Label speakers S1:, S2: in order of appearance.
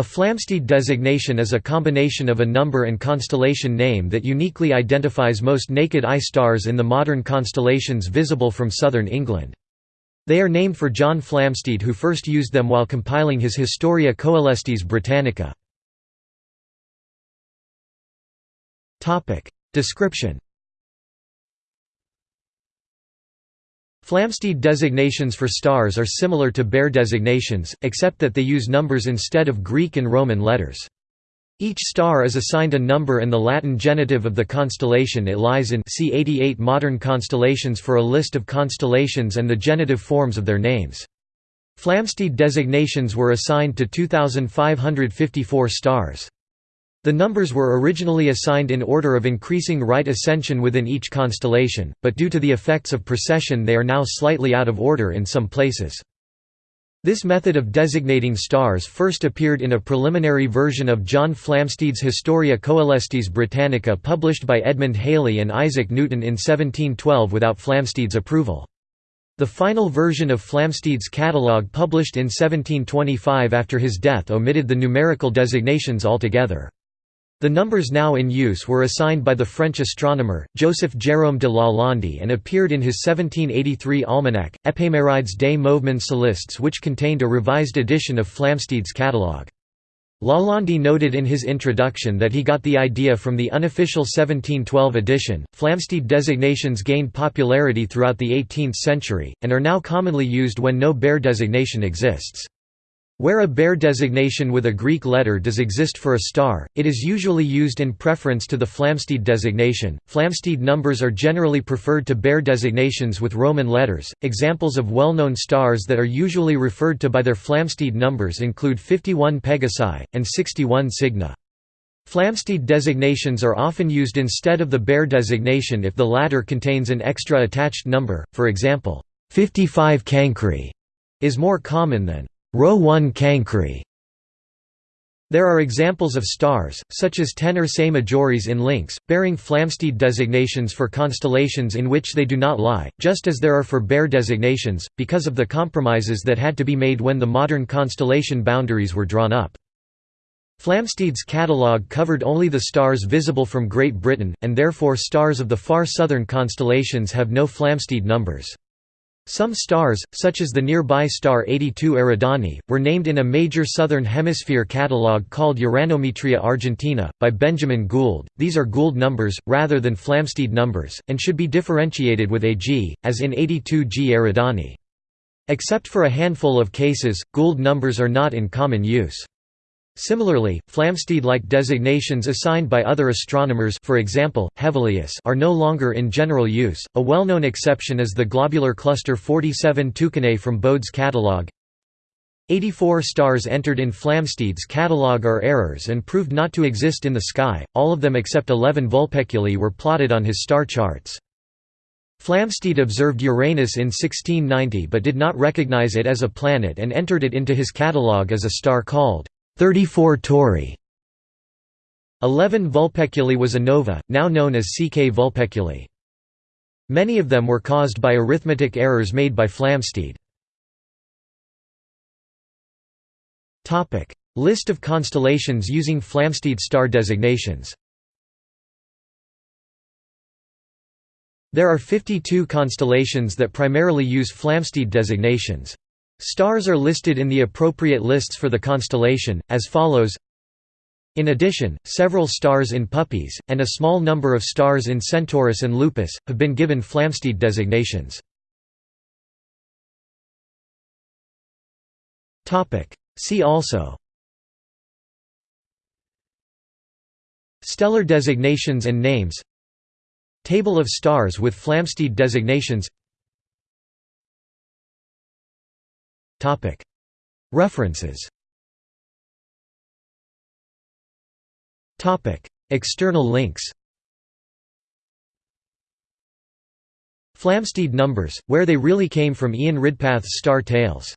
S1: A Flamsteed designation is a combination of a number and constellation name that uniquely identifies most naked-eye stars in the modern constellations visible from southern England. They are named for John Flamsteed who first used them while compiling his Historia Coelestis Britannica. Description Flamsteed designations for stars are similar to Bayer designations, except that they use numbers instead of Greek and Roman letters. Each star is assigned a number and the Latin genitive of the constellation it lies in see 88 modern constellations for a list of constellations and the genitive forms of their names. Flamsteed designations were assigned to 2,554 stars. The numbers were originally assigned in order of increasing right ascension within each constellation, but due to the effects of precession they are now slightly out of order in some places. This method of designating stars first appeared in a preliminary version of John Flamsteed's Historia Coelestis Britannica published by Edmund Halley and Isaac Newton in 1712 without Flamsteed's approval. The final version of Flamsteed's catalogue published in 1725 after his death omitted the numerical designations altogether. The numbers now in use were assigned by the French astronomer, Joseph Jérôme de Lalande and appeared in his 1783 almanac, Éphémérides des Mouvements Célestes which contained a revised edition of Flamsteed's catalogue. Lalande noted in his introduction that he got the idea from the unofficial 1712 edition. Flamsteed designations gained popularity throughout the 18th century, and are now commonly used when no Bayer designation exists. Where a Bayer designation with a Greek letter does exist for a star, it is usually used in preference to the Flamsteed designation. Flamsteed numbers are generally preferred to Bayer designations with Roman letters. Examples of well known stars that are usually referred to by their Flamsteed numbers include 51 Pegasi, and 61 Cygni. Flamsteed designations are often used instead of the Bayer designation if the latter contains an extra attached number, for example, 55 Cancri is more common than 1 Cancri. There are examples of stars, such as Ten Ursae Majoris in Lynx, bearing Flamsteed designations for constellations in which they do not lie, just as there are for Bayer designations, because of the compromises that had to be made when the modern constellation boundaries were drawn up. Flamsteed's catalogue covered only the stars visible from Great Britain, and therefore stars of the far southern constellations have no Flamsteed numbers. Some stars, such as the nearby star 82 Eridani, were named in a major southern hemisphere catalogue called Uranometria Argentina, by Benjamin Gould. These are Gould numbers, rather than Flamsteed numbers, and should be differentiated with AG, as in 82 G Eridani. Except for a handful of cases, Gould numbers are not in common use. Similarly, Flamsteed-like designations assigned by other astronomers for example, Hevelius are no longer in general use. A well-known exception is the globular cluster 47 Tucanae from Bode's catalogue. 84 stars entered in Flamsteed's catalogue are errors and proved not to exist in the sky, all of them except 11 Vulpeculae were plotted on his star charts. Flamsteed observed Uranus in 1690 but did not recognize it as a planet and entered it into his catalogue as a star called 34 Tauri 11 Vulpeculae was a nova, now known as CK Vulpeculae. Many of them were caused by arithmetic errors made by Flamsteed. List of constellations using Flamsteed star designations There are 52 constellations that primarily use Flamsteed designations. Stars are listed in the appropriate lists for the constellation, as follows. In addition, several stars in Puppis, and a small number of stars in Centaurus and Lupus, have been given Flamsteed designations. See also. Stellar designations and names. Table of stars with Flamsteed designations References. External links. Flamsteed numbers, where they really came from Ian Ridpath's Star Tales